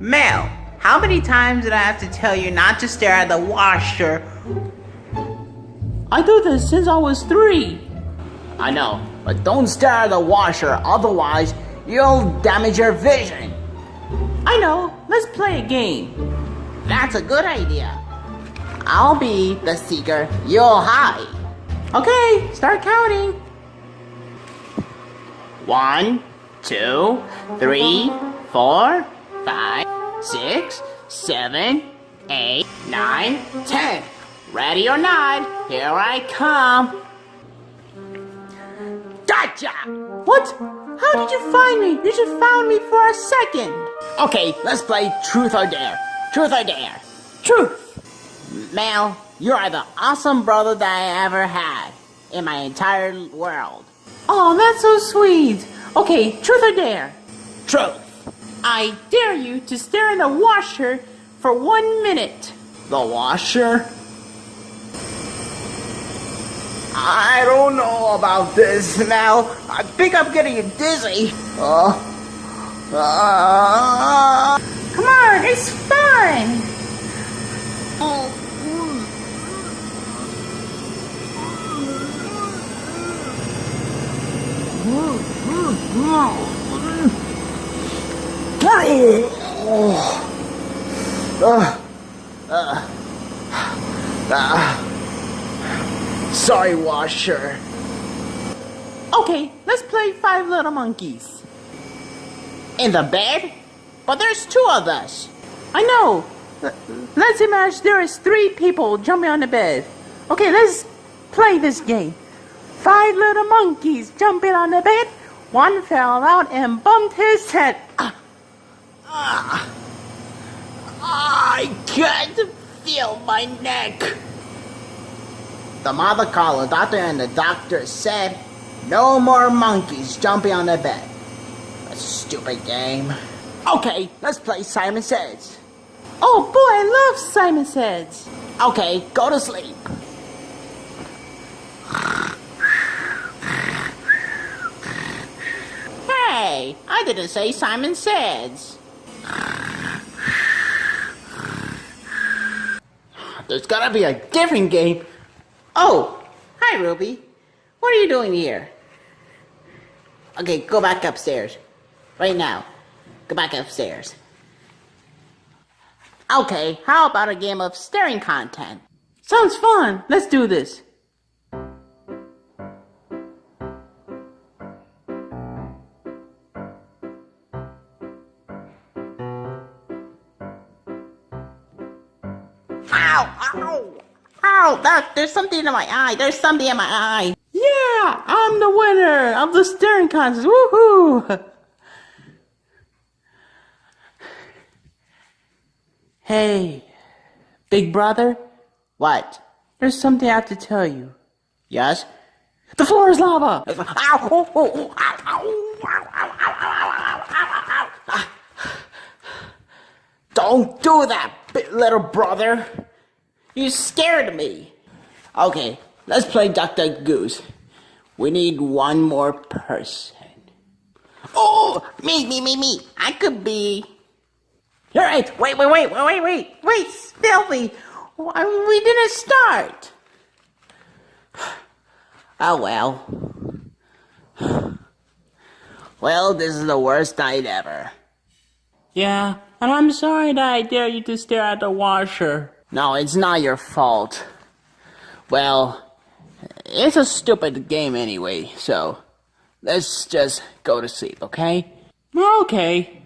Mel, how many times did I have to tell you not to stare at the washer? I do this since I was three. I know, but don't stare at the washer, otherwise you'll damage your vision. I know. Let's play a game. That's a good idea. I'll be the seeker, you'll hide. Okay, start counting. One, two, three, four, five, six, seven, eight, nine, ten. Ready or not, here I come. Gotcha! What? How did you find me? You just found me for a second. Okay, let's play Truth or Dare. Truth or Dare. Truth. Mel, you are the awesome brother that I ever had in my entire world. Oh, that's so sweet. Okay, truth or dare? Truth. I dare you to stare in the washer for one minute. The washer? I don't know about this now. I think I'm getting dizzy. Uh, uh, Come on, it's fun. Sorry, washer. Okay, let's play Five Little Monkeys. In the bed? But there's two of us. I know. L- Let's imagine there is three people jumping on the bed. Okay, let's play this game. Five little monkeys jumping on the bed. One fell out and bumped his head. Ah, I can't feel my neck. The mother called the doctor and the doctor said, no more monkeys jumping on the bed. A stupid game. Okay, let's play Simon Says. Oh boy, I love Simon Says. Okay, go to sleep. Hey, I didn't say Simon Says. There's gotta be a different game. Oh, hi Ruby. What are you doing here? Okay, go back upstairs. Right now. Go back upstairs. Okay, how about a game of staring content? Sounds fun. Let's do this. Ow! Ow! Ow! That, there's something in my eye. There's something in my eye. Yeah! I'm the winner of the staring contest. Woohoo! Hey, big brother? What? There's something I have to tell you. Yes? The floor is lava! Don't do that, little brother! You scared me. Okay, let's play Duck Goose. We need one more person. Oh, me, me, me, me. I could be. You're right. Wait, wait, wait, wait, wait, wait, wait. Why, We didn't start. Oh well. Well, this is the worst night ever. Yeah, and I'm sorry that I dare you to stare at the washer. No, it's not your fault. Well, it's a stupid game anyway, so let's just go to sleep, okay? Okay.